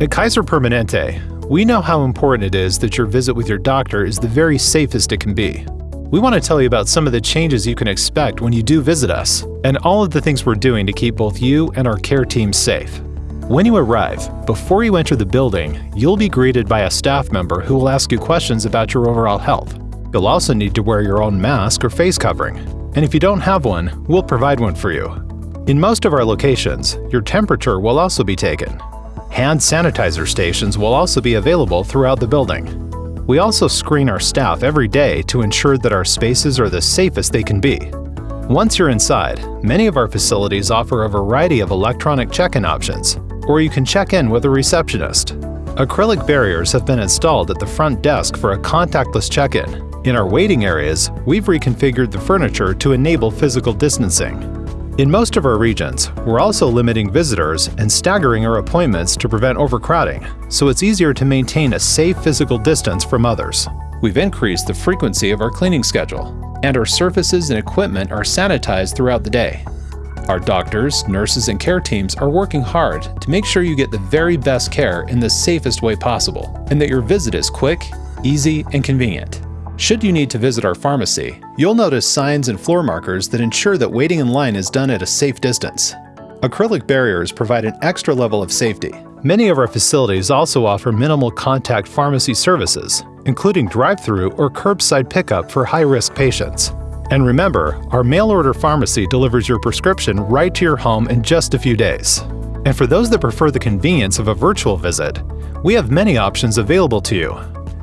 At Kaiser Permanente, we know how important it is that your visit with your doctor is the very safest it can be. We want to tell you about some of the changes you can expect when you do visit us, and all of the things we're doing to keep both you and our care team safe. When you arrive, before you enter the building, you'll be greeted by a staff member who will ask you questions about your overall health. You'll also need to wear your own mask or face covering, and if you don't have one, we'll provide one for you. In most of our locations, your temperature will also be taken. Hand sanitizer stations will also be available throughout the building. We also screen our staff every day to ensure that our spaces are the safest they can be. Once you're inside, many of our facilities offer a variety of electronic check-in options, or you can check in with a receptionist. Acrylic barriers have been installed at the front desk for a contactless check-in. In our waiting areas, we've reconfigured the furniture to enable physical distancing. In most of our regions, we're also limiting visitors and staggering our appointments to prevent overcrowding, so it's easier to maintain a safe physical distance from others. We've increased the frequency of our cleaning schedule, and our surfaces and equipment are sanitized throughout the day. Our doctors, nurses, and care teams are working hard to make sure you get the very best care in the safest way possible, and that your visit is quick, easy, and convenient. Should you need to visit our pharmacy, you'll notice signs and floor markers that ensure that waiting in line is done at a safe distance. Acrylic barriers provide an extra level of safety. Many of our facilities also offer minimal contact pharmacy services, including drive-through or curbside pickup for high-risk patients. And remember, our mail-order pharmacy delivers your prescription right to your home in just a few days. And for those that prefer the convenience of a virtual visit, we have many options available to you.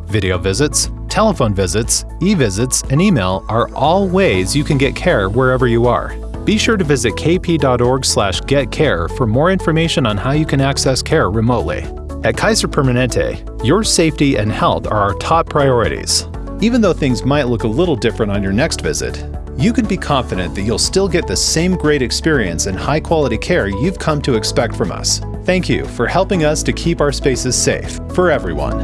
Video visits, telephone visits, e-visits, and email are all ways you can get care wherever you are. Be sure to visit kp.org/getcare for more information on how you can access care remotely. At Kaiser Permanente, your safety and health are our top priorities. Even though things might look a little different on your next visit, you can be confident that you'll still get the same great experience and high quality care you've come to expect from us. Thank you for helping us to keep our spaces safe for everyone.